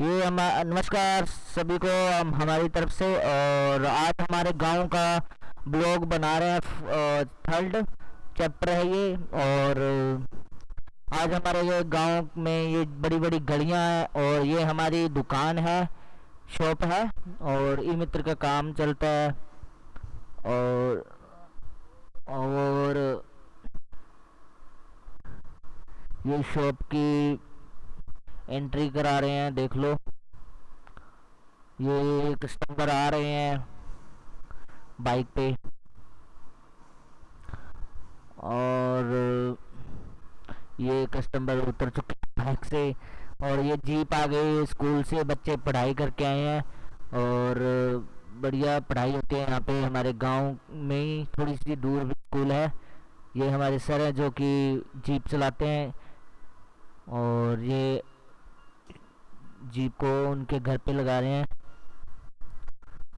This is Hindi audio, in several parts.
ये हम, नमस्कार सभी को हम, हमारी तरफ़ से और आज हमारे गाँव का ब्लॉग बना रहे हैं थर्ड चैप्टर है ये और आज हमारे ये गाँव में ये बड़ी बड़ी गलियाँ हैं और ये हमारी दुकान है, शॉप है और ई मित्र का काम चलता है और और ये शॉप की एंट्री करा रहे हैं, देख लो। ये कस्टमर आ रहे हैं बाइक पे। और ये कस्टमर उतर चुके हैं बाइक से। और ये जीप आ गई स्कूल से, बच्चे पढ़ाई करके आए हैं। और बढ़िया पढ़ाई होती है यहाँ पे। हमारे गाँव में ही थोड़ी सी दूर भी स्कूल है। ये हमारे सर हैं जो कि जीप चलाते हैं। और ये जीप को उनके घर पे लगा रहे हैं।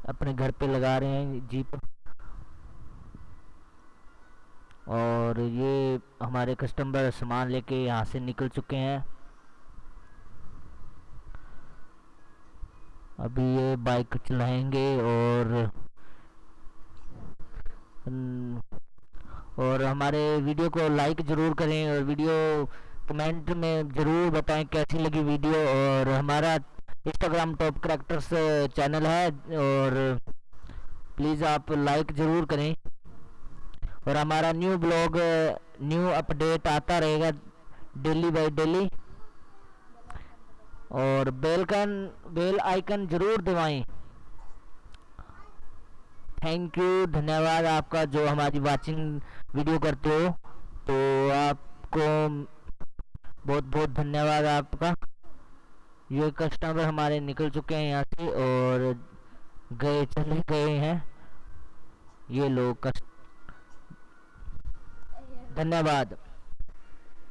अपने घर पे लगा रहे हैं जीप। और ये हमारे कस्टमर सामान लेके यहाँ से निकल चुके हैं। अभी ये बाइक चलाएँगे और और हमारे वीडियो को लाइक ज़रूर करें और वीडियो कमेंट में ज़रूर बताएँ कैसी लगी वीडियो और हमारा इंस्टाग्राम टॉप करेक्टर्स चैनल है और प्लीज़ आप लाइक ज़रूर करें। और हमारा न्यू ब्लॉग न्यू अपडेट आता रहेगा डेली बाय डेली और बेल बेलकन बेल आइकन ज़रूर दबाएँ। थैंक यू धन्यवाद आपका जो हमारी वाचिंग वीडियो करते हो। तो आपको बहुत बहुत धन्यवाद आपका। ये कस्टमर हमारे निकल चुके हैं यहाँ से और गए, चले गए हैं। ये लोग कस्ट धन्यवाद।